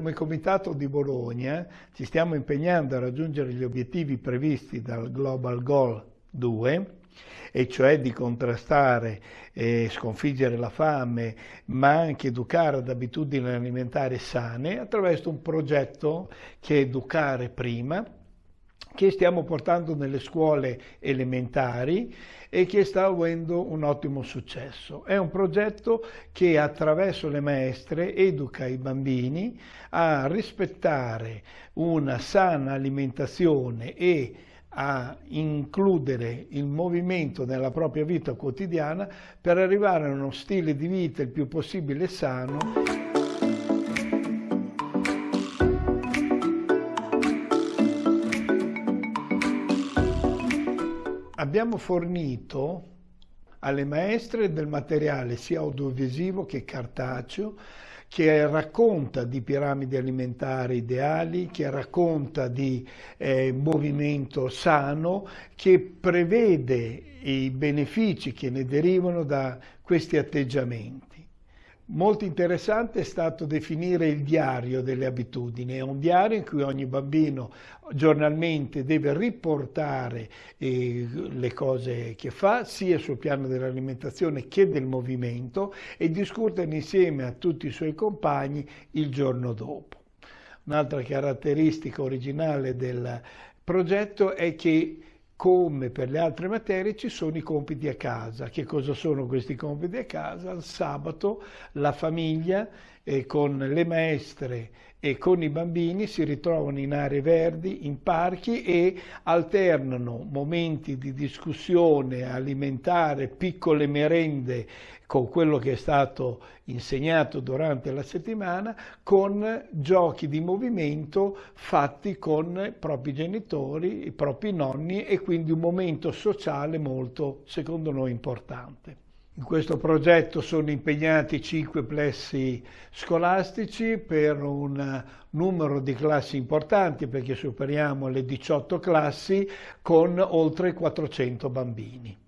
come Comitato di Bologna ci stiamo impegnando a raggiungere gli obiettivi previsti dal Global Goal 2, e cioè di contrastare e sconfiggere la fame, ma anche educare ad abitudini alimentari sane attraverso un progetto che è Educare Prima, che stiamo portando nelle scuole elementari e che sta avendo un ottimo successo. È un progetto che attraverso le maestre educa i bambini a rispettare una sana alimentazione e a includere il movimento nella propria vita quotidiana per arrivare a uno stile di vita il più possibile sano. Abbiamo fornito alle maestre del materiale sia audiovisivo che cartaceo che racconta di piramidi alimentari ideali, che racconta di eh, movimento sano, che prevede i benefici che ne derivano da questi atteggiamenti. Molto interessante è stato definire il diario delle abitudini, è un diario in cui ogni bambino giornalmente deve riportare eh, le cose che fa, sia sul piano dell'alimentazione che del movimento e discutere insieme a tutti i suoi compagni il giorno dopo. Un'altra caratteristica originale del progetto è che come per le altre materie ci sono i compiti a casa. Che cosa sono questi compiti a casa? Il sabato la famiglia eh, con le maestre e con i bambini si ritrovano in aree verdi, in parchi e alternano momenti di discussione alimentare, piccole merende con quello che è stato insegnato durante la settimana, con giochi di movimento fatti con i propri genitori, i propri nonni e quindi un momento sociale molto, secondo noi, importante. In questo progetto sono impegnati cinque plessi scolastici per un numero di classi importanti perché superiamo le 18 classi con oltre 400 bambini.